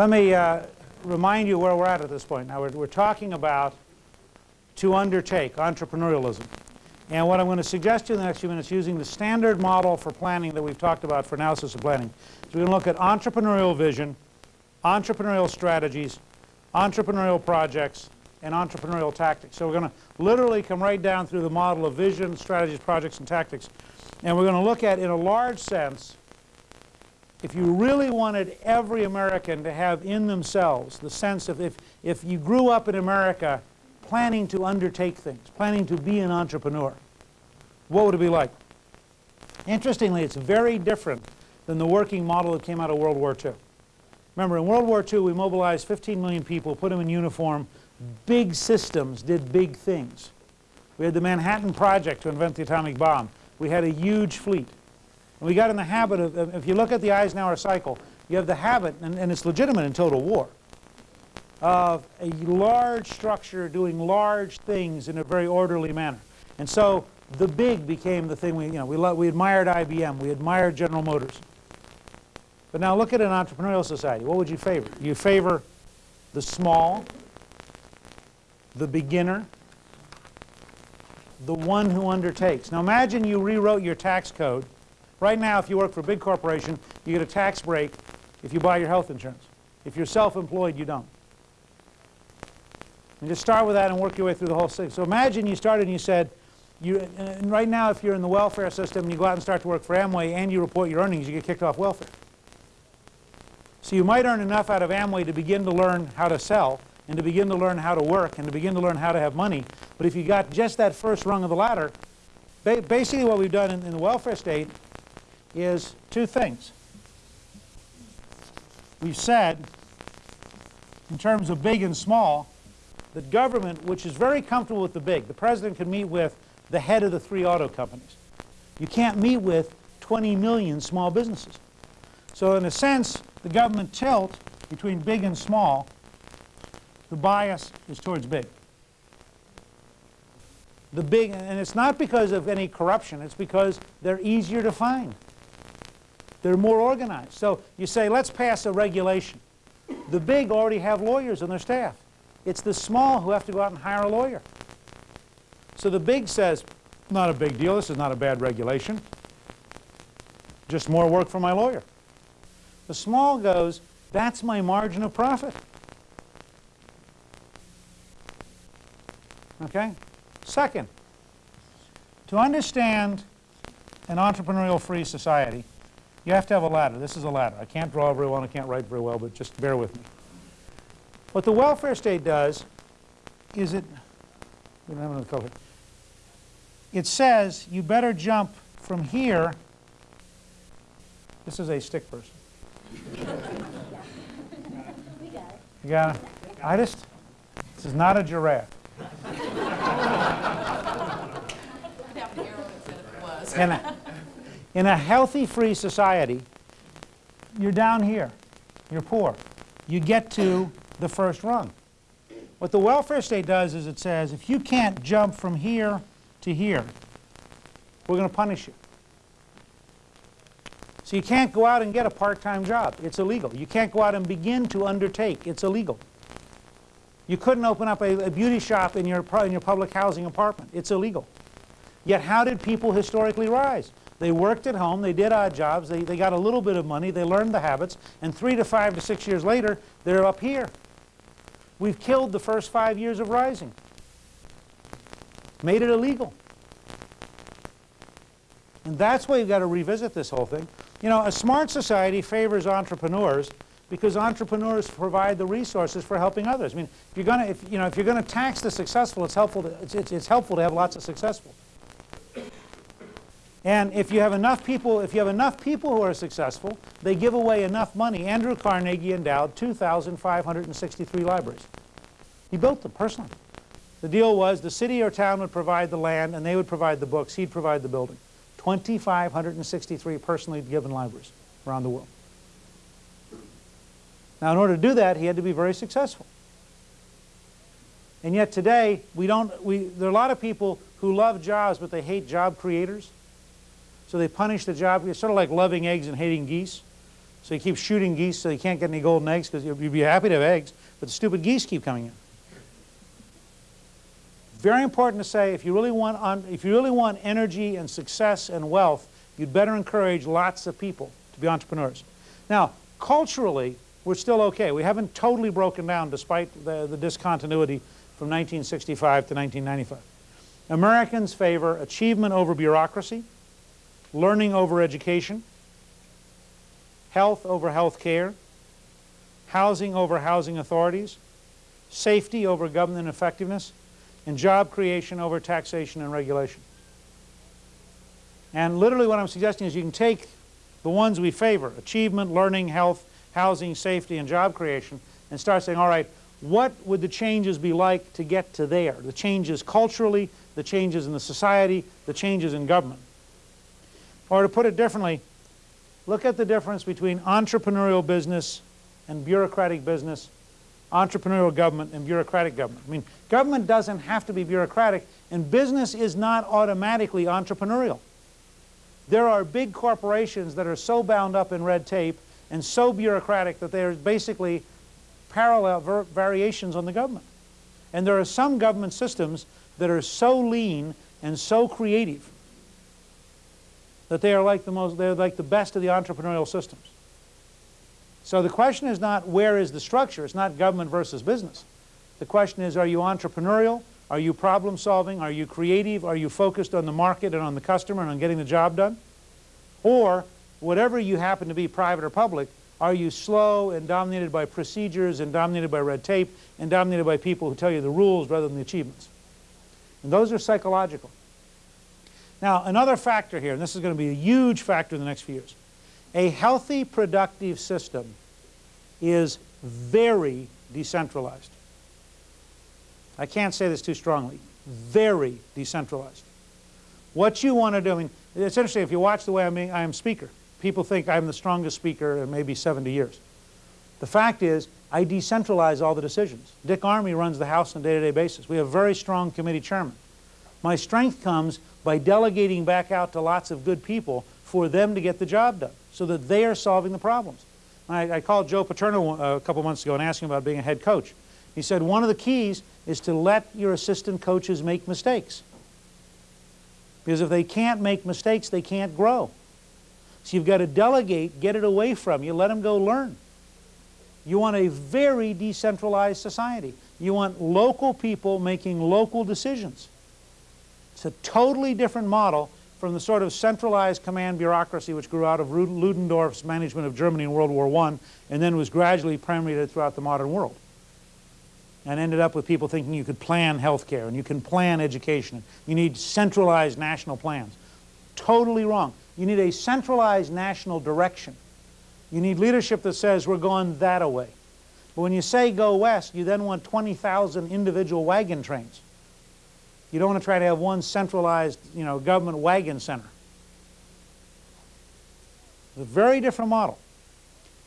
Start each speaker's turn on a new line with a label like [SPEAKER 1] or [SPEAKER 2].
[SPEAKER 1] Let me uh, remind you where we're at at this point. Now we're, we're talking about to undertake, entrepreneurialism. And what I'm going to suggest to you in the next few minutes using the standard model for planning that we've talked about for analysis of planning is we're going to look at entrepreneurial vision, entrepreneurial strategies, entrepreneurial projects, and entrepreneurial tactics. So we're going to literally come right down through the model of vision, strategies, projects, and tactics. And we're going to look at, in a large sense, if you really wanted every American to have in themselves the sense of if, if you grew up in America planning to undertake things, planning to be an entrepreneur, what would it be like? Interestingly, it's very different than the working model that came out of World War II. Remember, in World War II, we mobilized 15 million people, put them in uniform, big systems did big things. We had the Manhattan Project to invent the atomic bomb. We had a huge fleet. And we got in the habit of, if you look at the Eisenhower cycle, you have the habit, and, and it's legitimate in total war, of a large structure doing large things in a very orderly manner. And so the big became the thing we, you know, we, we admired IBM, we admired General Motors. But now look at an entrepreneurial society. What would you favor? You favor the small, the beginner, the one who undertakes. Now imagine you rewrote your tax code Right now, if you work for a big corporation, you get a tax break if you buy your health insurance. If you're self-employed, you don't. And just start with that and work your way through the whole thing. So imagine you started and you said, you, and right now if you're in the welfare system and you go out and start to work for Amway and you report your earnings, you get kicked off welfare. So you might earn enough out of Amway to begin to learn how to sell and to begin to learn how to work and to begin to learn how to have money. But if you got just that first rung of the ladder, ba basically what we've done in, in the welfare state is two things. We've said, in terms of big and small, that government, which is very comfortable with the big, the president can meet with the head of the three auto companies. You can't meet with 20 million small businesses. So in a sense, the government tilt between big and small, the bias is towards big. The big, and it's not because of any corruption, it's because they're easier to find. They're more organized. So you say, let's pass a regulation. The big already have lawyers on their staff. It's the small who have to go out and hire a lawyer. So the big says, not a big deal, this is not a bad regulation. Just more work for my lawyer. The small goes, that's my margin of profit. Okay? Second, to understand an entrepreneurial free society, you have to have a ladder. This is a ladder. I can't draw very well, and I can't write very well, but just bear with me. What the welfare state does is it, we don't have another color. It says you better jump from here. This is a stick person. You got it? I just, this is not a giraffe. and, in a healthy free society, you're down here. You're poor. You get to the first rung. What the welfare state does is it says, if you can't jump from here to here, we're going to punish you. So you can't go out and get a part-time job. It's illegal. You can't go out and begin to undertake. It's illegal. You couldn't open up a, a beauty shop in your, in your public housing apartment. It's illegal. Yet how did people historically rise? They worked at home, they did odd jobs, they, they got a little bit of money, they learned the habits, and three to five to six years later, they're up here. We've killed the first five years of rising. Made it illegal. And that's why you've got to revisit this whole thing. You know, a smart society favors entrepreneurs because entrepreneurs provide the resources for helping others. I mean, if you're going to, if, you know, if you're going to tax the successful, it's helpful to, it's, it's, it's helpful to have lots of successful. And if you have enough people, if you have enough people who are successful, they give away enough money. Andrew Carnegie endowed 2,563 libraries. He built them personally. The deal was the city or town would provide the land and they would provide the books, he'd provide the building. 2,563 personally given libraries around the world. Now in order to do that, he had to be very successful. And yet today, we don't, we, there are a lot of people who love jobs, but they hate job creators. So they punish the job. It's sort of like loving eggs and hating geese. So you keep shooting geese so you can't get any golden eggs because you'd be happy to have eggs, but the stupid geese keep coming in. Very important to say if you really want on, if you really want energy and success and wealth, you'd better encourage lots of people to be entrepreneurs. Now, culturally, we're still okay. We haven't totally broken down despite the, the discontinuity from 1965 to 1995. Americans favor achievement over bureaucracy, learning over education, health over health care, housing over housing authorities, safety over government effectiveness, and job creation over taxation and regulation. And literally what I'm suggesting is you can take the ones we favor, achievement, learning, health, housing, safety, and job creation, and start saying, all right, what would the changes be like to get to there? The changes culturally, the changes in the society, the changes in government. Or to put it differently, look at the difference between entrepreneurial business and bureaucratic business, entrepreneurial government and bureaucratic government. I mean, government doesn't have to be bureaucratic, and business is not automatically entrepreneurial. There are big corporations that are so bound up in red tape and so bureaucratic that they are basically parallel variations on the government. And there are some government systems that are so lean and so creative that they are like the most they're like the best of the entrepreneurial systems. So the question is not where is the structure, it's not government versus business. The question is are you entrepreneurial? Are you problem solving? Are you creative? Are you focused on the market and on the customer and on getting the job done? Or whatever you happen to be, private or public, are you slow and dominated by procedures and dominated by red tape and dominated by people who tell you the rules rather than the achievements? And those are psychological. Now, another factor here, and this is going to be a huge factor in the next few years. A healthy, productive system is very decentralized. I can't say this too strongly. Very decentralized. What you want to do, I mean, it's interesting, if you watch the way I'm, I am speaker, people think I'm the strongest speaker in maybe 70 years. The fact is, I decentralize all the decisions. Dick Armey runs the House on a day-to-day -day basis. We have a very strong committee chairman. My strength comes by delegating back out to lots of good people for them to get the job done so that they are solving the problems. I, I called Joe Paterno uh, a couple months ago and asked him about being a head coach. He said one of the keys is to let your assistant coaches make mistakes. Because if they can't make mistakes, they can't grow. So you've got to delegate, get it away from you, let them go learn. You want a very decentralized society. You want local people making local decisions. It's a totally different model from the sort of centralized command bureaucracy which grew out of Ludendorff's management of Germany in World War I and then was gradually permeated throughout the modern world and ended up with people thinking you could plan health care and you can plan education. You need centralized national plans. Totally wrong. You need a centralized national direction. You need leadership that says we're going that way. But when you say go west, you then want 20,000 individual wagon trains. You don't want to try to have one centralized you know, government wagon center. It's a very different model.